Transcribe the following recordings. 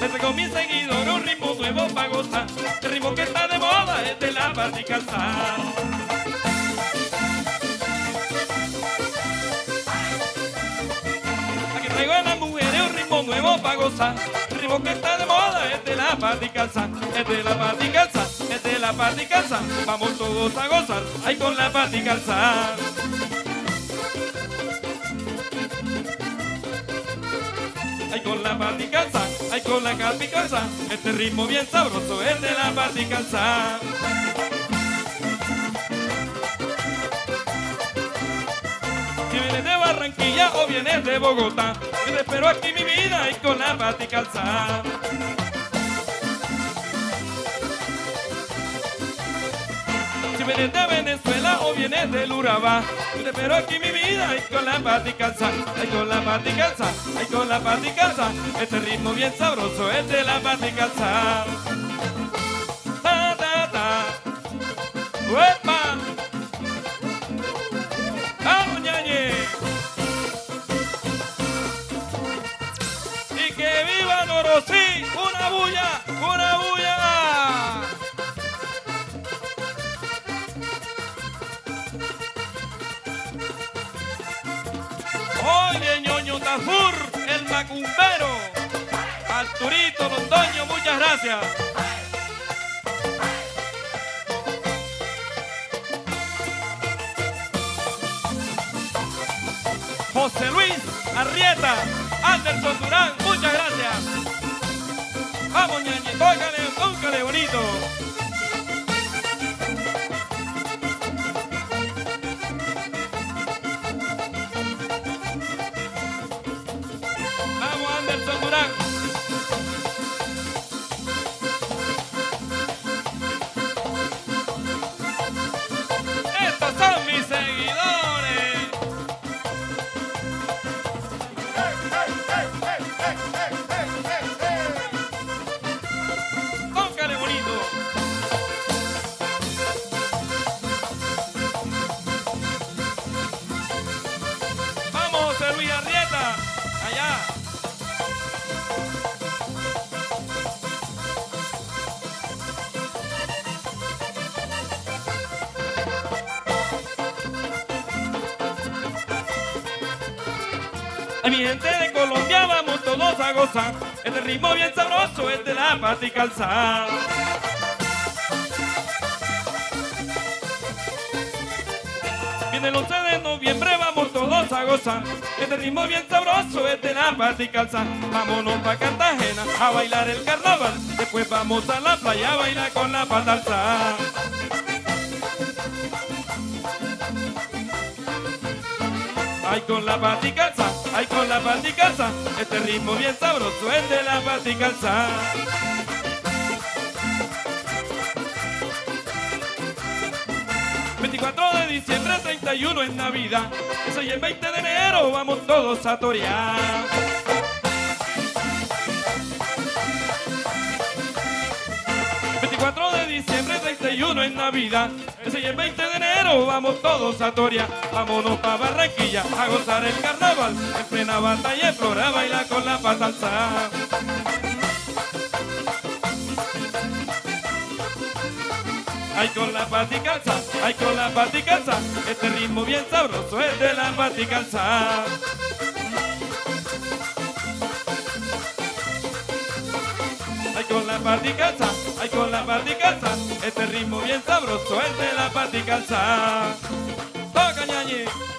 Les recomiendo seguidor un ritmo nuevo para gozar, el ritmo que está de moda es de la barricalzada. Aquí traigo a las mujeres un ritmo nuevo para gozar, el ritmo que está de moda es de la barricalzada, es de la barricalzada, es de la barricalzada, vamos todos a gozar, ahí con la barricalzada. Ay con la calza, ay con la calza, este ritmo bien sabroso es de la calza. Si vienes de Barranquilla o vienes de Bogotá, yo te espero aquí mi vida y con la calza. Si vienes de Venezuela vienes del Urabá, yo te espero aquí mi vida y con la calza, ay con la calza, ay con la calza, este ritmo bien sabroso es de la calza. Ta, ta, ta. El macumbero. Arturito Londoño, muchas gracias. José Luis Arrieta, Anderson Durán, muchas gracias. Vamos, ñañe, tócale bonito. Anderson Ay, mi gente de Colombia, vamos todos a gozar. Este ritmo bien sabroso es de la pata y calzar. Viene el 11 de noviembre, vamos todos a gozar. Este ritmo bien sabroso es de la pata y calzar. Vámonos pa' Cartagena a bailar el carnaval. Después vamos a la playa a bailar con la pata alzada. Ay con la pata y calza, ay con la pata y calza, este ritmo bien sabroso es de la pata y calza. ...24 de diciembre, 31 en Navidad... ...eso y el 20 de enero vamos todos a torear... ...24 de diciembre, 31 en Navidad... ...ese y el 20 de enero vamos todos a torear... ...vámonos pa' Barranquilla a gozar el carnaval... ...en plena batalla en flora a bailar con la pata alzada... Ay con la calza, ay con la calza, este ritmo bien sabroso es de la calza. Ay con la calza, ay con la calza, este ritmo bien sabroso es de la pata y calza. Toca ñañi.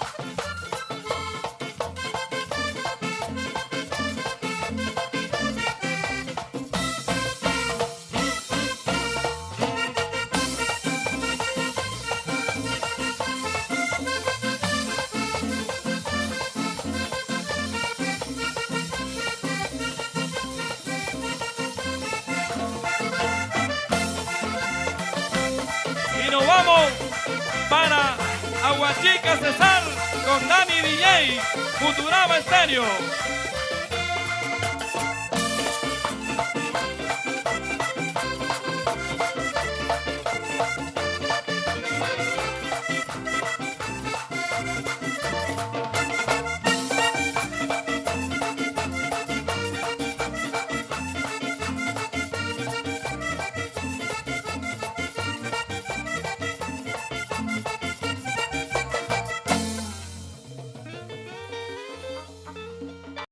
Vamos para Aguachica Cesar con Dani DJ, Futurama Estéreo.